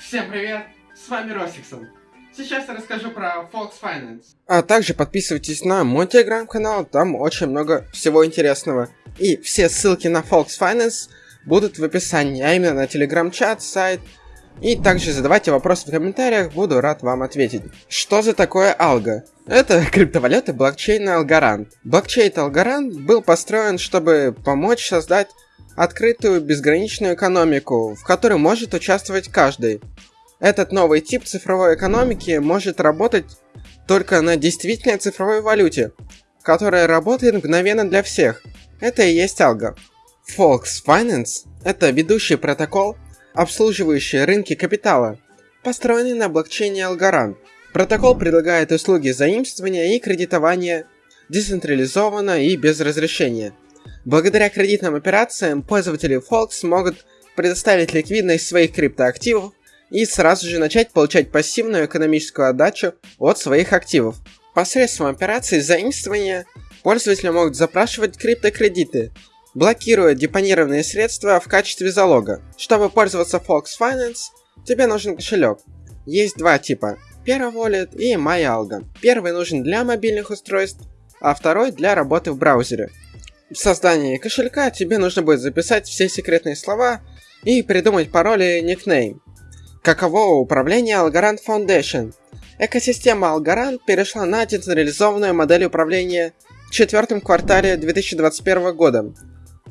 Всем привет, с вами Росиксон. Сейчас я расскажу про Fox Finance. А также подписывайтесь на мой телеграм-канал, там очень много всего интересного. И все ссылки на Fox Finance будут в описании, а именно на телеграм-чат, сайт. И также задавайте вопросы в комментариях, буду рад вам ответить. Что за такое Алго? Это криптовалюта блокчейна Algorand. Блокчейн Algorand был построен, чтобы помочь создать открытую безграничную экономику, в которой может участвовать каждый. Этот новый тип цифровой экономики может работать только на действительной цифровой валюте, которая работает мгновенно для всех. Это и есть алго. Fox Finance – это ведущий протокол, обслуживающий рынки капитала, построенный на блокчейне Algorand. Протокол предлагает услуги заимствования и кредитования децентрализованно и без разрешения. Благодаря кредитным операциям пользователи Fox могут предоставить ликвидность своих криптоактивов и сразу же начать получать пассивную экономическую отдачу от своих активов. Посредством операций заимствования пользователи могут запрашивать криптокредиты, блокируя депонированные средства в качестве залога. Чтобы пользоваться Fox Finance, тебе нужен кошелек. Есть два типа – Wallet и MyAlgo. Первый нужен для мобильных устройств, а второй для работы в браузере. В создании кошелька тебе нужно будет записать все секретные слова и придумать пароли и никнейм. Каково управление Algorand Foundation? Экосистема Algorand перешла на децентрализованную модель управления в четвертом квартале 2021 года.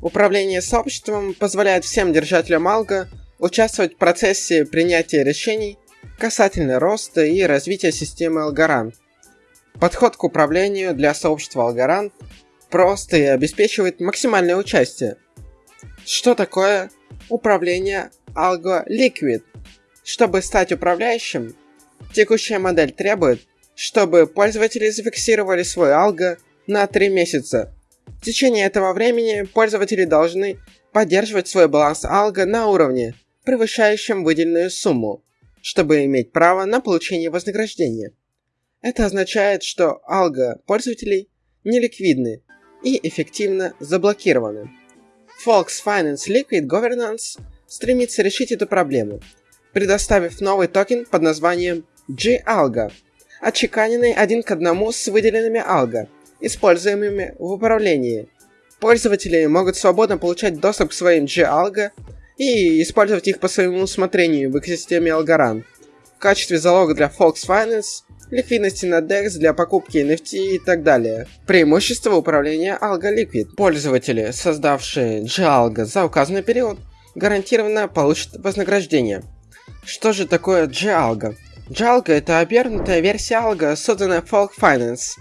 Управление сообществом позволяет всем держателям Algo участвовать в процессе принятия решений касательно роста и развития системы Algorand. Подход к управлению для сообщества Algorand прост и обеспечивает максимальное участие. Что такое управление Algo Liquid? Чтобы стать управляющим, текущая модель требует, чтобы пользователи зафиксировали свой алго на 3 месяца. В течение этого времени пользователи должны поддерживать свой баланс алго на уровне, превышающем выделенную сумму, чтобы иметь право на получение вознаграждения. Это означает, что алго пользователей неликвидны и эффективно заблокированы. Fox Finance Liquid Governance стремится решить эту проблему – предоставив новый токен под названием G-Algo, отчеканенный один к одному с выделенными алго, используемыми в управлении. Пользователи могут свободно получать доступ к своим G-Algo и использовать их по своему усмотрению в экосистеме Algorand. В качестве залога для Fox Finance, ликвидности на DEX для покупки NFT и так далее. Преимущество управления Algo Liquid. Пользователи, создавшие G-Algo за указанный период, гарантированно получат вознаграждение – что же такое Jalga? Jalga это обернутая версия Alga, созданная Folk Finance,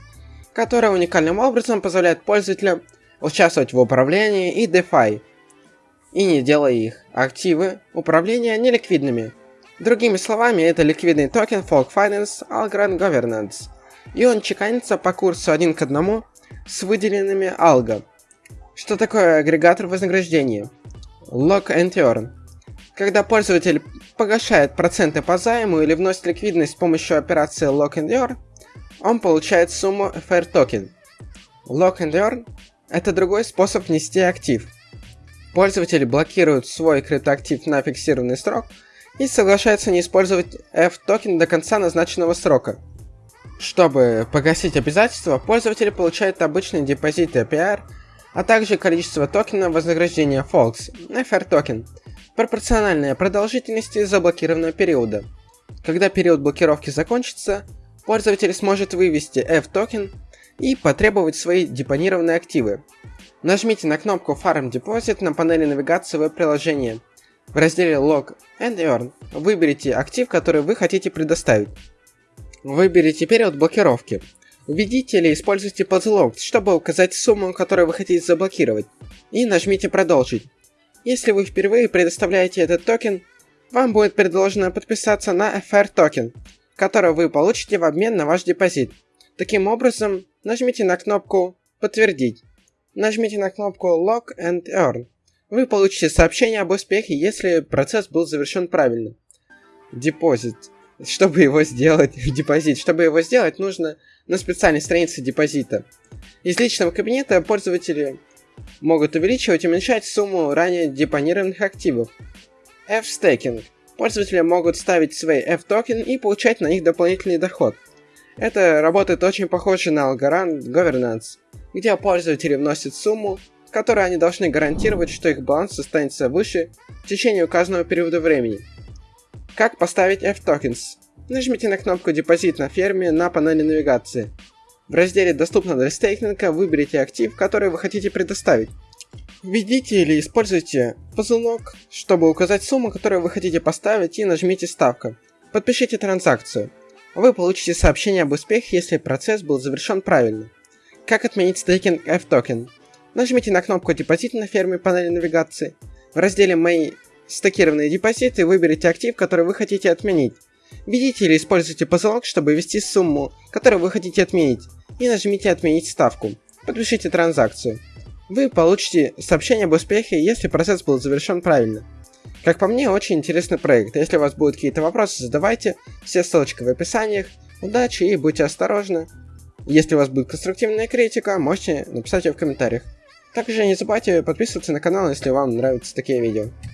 которая уникальным образом позволяет пользователям участвовать в управлении и DeFi, и не делая их активы управления неликвидными. Другими словами, это ликвидный токен Folk Finance Algorand Governance, и он чеканится по курсу один к одному с выделенными алго. Что такое агрегатор вознаграждения? Lock and Earn. Когда пользователь погашает проценты по займу или вносит ликвидность с помощью операции Lock and Earn, он получает сумму FR токен. Lock and Earn – это другой способ внести актив. Пользователь блокирует свой криптоактив на фиксированный срок и соглашается не использовать F-токен до конца назначенного срока. Чтобы погасить обязательства, пользователь получает обычный депозит APR, а также количество токена вознаграждения Folks, FR токен, пропорциональная продолжительности заблокированного периода. Когда период блокировки закончится, пользователь сможет вывести F-токен и потребовать свои депонированные активы. Нажмите на кнопку Farm Deposit на панели навигации веб-приложения. В разделе Log and Earn выберите актив, который вы хотите предоставить. Выберите период блокировки. Введите или используйте подлог, чтобы указать сумму, которую вы хотите заблокировать, и нажмите «Продолжить». Если вы впервые предоставляете этот токен, вам будет предложено подписаться на FR токен, который вы получите в обмен на ваш депозит. Таким образом, нажмите на кнопку «Подтвердить». Нажмите на кнопку Lock and Earn. Вы получите сообщение об успехе, если процесс был завершен правильно. Депозит. Чтобы его сделать, депозит, чтобы его сделать, нужно на специальной странице депозита. Из личного кабинета пользователи могут увеличивать и уменьшать сумму ранее депонированных активов. F-стейкинг. Пользователи могут ставить свои F-токен и получать на них дополнительный доход. Это работает очень похоже на Algorand Governance, где пользователи вносят сумму, которой они должны гарантировать, что их баланс останется выше в течение указанного периода времени. Как поставить F-Tokens? Нажмите на кнопку «Депозит на ферме» на панели навигации. В разделе «Доступно для стейкинга» выберите актив, который вы хотите предоставить. Введите или используйте ползунок, чтобы указать сумму, которую вы хотите поставить и нажмите «Ставка». Подпишите транзакцию. Вы получите сообщение об успехе, если процесс был завершен правильно. Как отменить стейкинг F-токен? Нажмите на кнопку «Депозит» на ферме панели навигации. В разделе «Мои стакированные депозиты» выберите актив, который вы хотите отменить. Введите или используйте позолок, чтобы ввести сумму, которую вы хотите отменить, и нажмите «Отменить ставку». Подпишите транзакцию. Вы получите сообщение об успехе, если процесс был завершен правильно. Как по мне, очень интересный проект. Если у вас будут какие-то вопросы, задавайте. Все ссылочки в описаниях. Удачи и будьте осторожны. Если у вас будет конструктивная критика, можете написать ее в комментариях. Также не забывайте подписываться на канал, если вам нравятся такие видео.